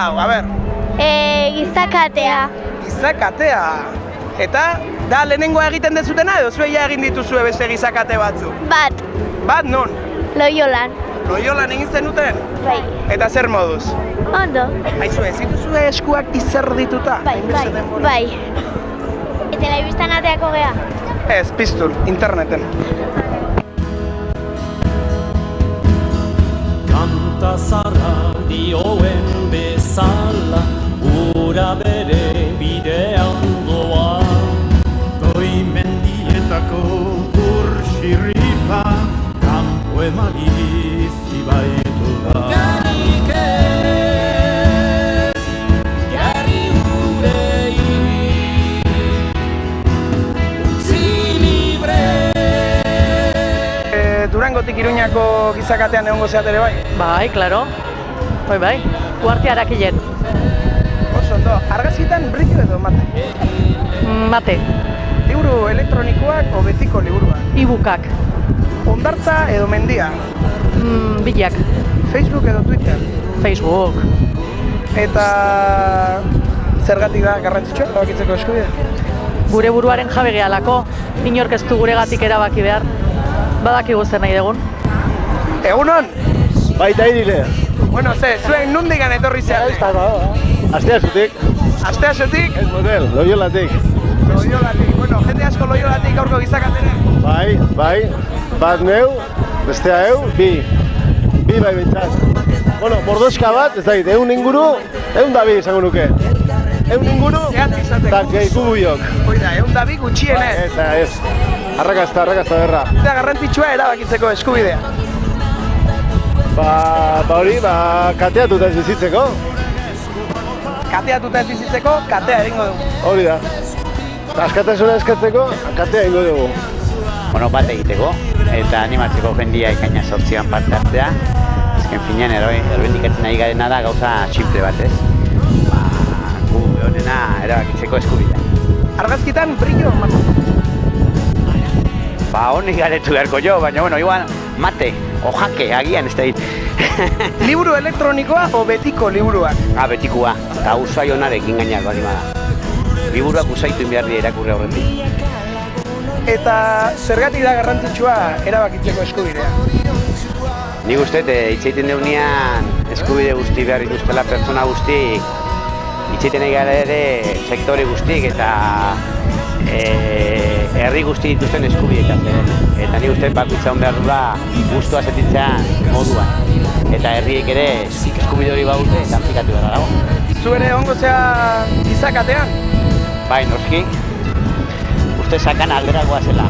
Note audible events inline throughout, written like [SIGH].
Hau, a ber, E, gizakatea. gizakatea. Eta, da lehenengoa egiten dezutena edo zuei ja egin dituzue beste gizakate batzu? Bat, Bat non? loiolan. Loiolan egin zenuten? Bai, Eta zer moduz? ondo. Aizu, ez dituzue eskuak izerdituta? Bai, bai, denbora. bai. Eta telebistan ateako gea. Ez, piztun, interneten. Kanta zarra dioen bezala Ura bere bidean doa Goi mendietako urxirripa Kampo emaliz ibaitu da Garik ez, jarri gurei Utzi libre E, Durangotik Iruñako gizakatean egongo zeat ere bai? Bai, klaro. Bai, bai. Kuarti harakilen. Oso ondo, argazkitan brillo edo mate. Mm, Mate, Liburu elektronikoak o betiko liburuak. ibukak, Ondartza edo mendia. mm, bilak, Facebook edo Twitter. Facebook. Eta zergatik da garrantzitsua erabakitzeko eskubidea? Gure buruaren jabe gehalako, inork ez du guregatik erabaki behar. Badakigu zer nahi dugun. Egunon! Baita irile. Bueno, ze, zuen nundikan etorri zeate? Astea zutik, Astea zetik, ez model, loiolatik. loiolatik. Bueno, jende asko loiolatik gaurko gizakatene. Bai, bai, bat neu, bestea eu, bi. Bi bai bintzat. Bueno, mordoska bat, ez dakit, egun inguru, egun da bi izango nuke. Egun inguru, eta gehiku buiok. Hoi da, egun da bi gutxienez. Ez, ez, arrakazta, arrakazta berra. Eta garrantzitsua erabakitzeko eskubidea. Ba, ba hori, ba, kateatuta ez bizitzeko, Kateatuta ez bizitzeko, katea egingo dugu. hori da. Eta askatasuna eskatzeko, katea ingo dugu. bueno, bat egiteko eta animatzeko jendia ikaina sortzian parte hartzea. Azken finean ero, erbendikatzen ari garena da gauza simple bat, ez? Ba, gu honena erabakitzeko eskubidea. Argazkitan brillo mate. Ba, honik garetu beharko jo, baina, bueno, igual, mate, o jake, agian, ez da dit. [LAUGHS] Liburu elektronikoa o betiko liburuak? ah, betikua, eta usai honarekin gainak bali bada. Liburuak usaitu behar dira irakurri aurretik. Eta zergatik da garrantzitsua erabakitzeko eskubidea? Nik uste, e, itxeiten deunean eskubide guzti behar dituztela pertsona guzti, itxeiten gara ere sektore guztik eta e, herri guzti dituzten eskubideetaz ere. Eta nik uste bakoitza hon behar dula guztua sentitzen moduan. Eta herriek ere eskubide hori baute eta aplikatu behar dago. Zu ere ongo zea gizakatean? Bai, noski, uste sakan alderagoa zela.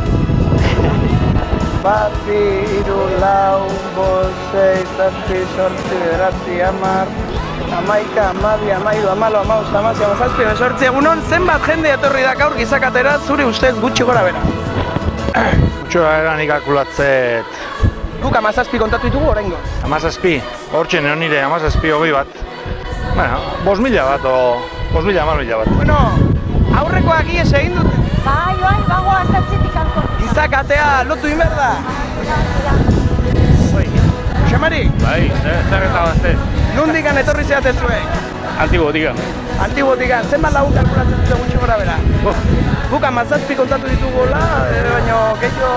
[LAUGHS] Bat, bi, hiru, lau, bost, sei, zazpi, sortzi, bederatzi, hamar, hamaika, hamabi, hamairu, hamalau, hamabost, hamasei, hamazazpi, hemezortzi, egunon, zenbat jende etorri da gaur gizakatera zure ustez gutxi gora bera? Txoa eran ikakulatzet Guk amazazpi kontatu ditugu oraingo. amazazpi, hortxe neo nire amazazpi hogei bat. Bueno, bos mila bat o bos mila, hamar mila bat. Bueno, aurrekoak ies egin dute. Bai, bai, bago azatzetik alko. Gizakatea lotu inber da. Xamari, Bai, zer eta. Nundikan etorri zeate zuek? Antigo, diga. Antibotikan, zenbat lagun kalkulatzen dute gutxi gora bera? Guk amazazpi kontatu ditugola, eh, baina gehiago,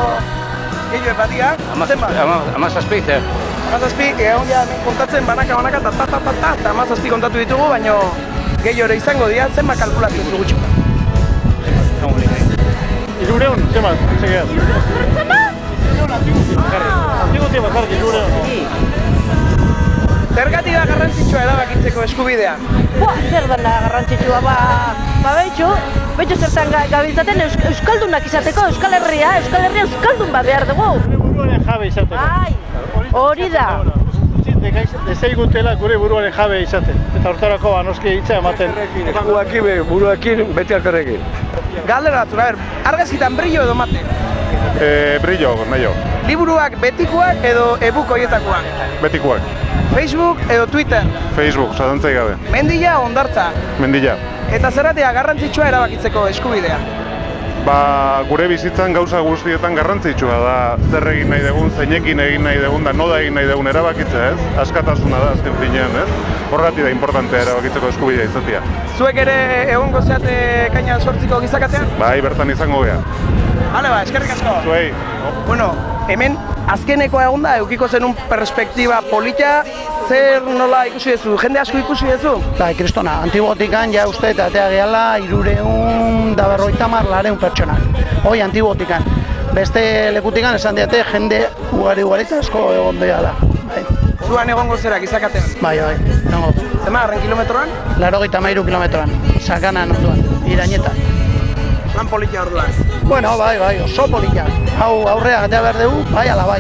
gehiago epatia. Zenbat? Amazazpi, zer? Amazazpi, egon ja kontatzen banaka banaka ta ta ta ta ta eta amazazpi kontatu ditugu, baina gehiago ere izango dira, zenbat kalkulatzen du gutxi. Irureun, zemat, segeat. Antigo tiempo, jarri, irureun. Zergatik da garrantzitsua erabakitzeko eskubidea? Boa, zer dena garrantzitsua, ba, ba behitxu, behitxu zertan ga- gabiltzaten eus, euskaldunak izateko, Euskal Herria, Euskal Herria euskaldun bat behar dugu. Buruaren jabe izateko. Ai, hori da. Dezaigutela gure buruaren jabe izaten. Eta hortarako ba, noski hitza ematen. Buruakin, buruakin, beti alkarrekin. Galdera batzuk, a ber, argazkitan brillo edo mate? Eh, brillo, nahi Liburuak betikoak edo e-book horietakoak? Betikoak. Facebook edo Twitter? Facebook, zadantzai gabe. Mendila ondartza? Mendila. Eta zerratea garrantzitsua erabakitzeko eskubidea? ba, gure bizitzan gauza guztietan garrantzitsua da zer egin nahi dugun, zeinekin egin nahi dugun, da noda egin nahi dugun erabakitzea, ez? Askatasuna da azken finean, ez? Horregatik da importantea erabakitzeko eskubidea izatea. Zuek ere egongo zeate kaina sortziko gizakatean? Bai, bertan izango gea. Hale ba, eskerrik asko. Zuei. Bueno, hemen azkenekoa egon da, eukiko zenun perspektiba polita, zer nola ikusi duzu, jende asko ikusi duzu? Bai, kristona, antibotikan ja uste eta atea gehala irureun da berroita mar lareun pertsonak. Hoi antibotikan. Beste lekutikan esan diate jende ugari ugari asko egon dela. Bai, Zuan egongo zera gizakatean? bai, bai. Egongo. Zema, harren kilometroan? Laro gita mairu kilometroan. Sakanan onduan, irañeta. Lan polita orduan. Bueno, bai, bai, oso polita. Hau aurrea gatea behar dugu, bai ala bai.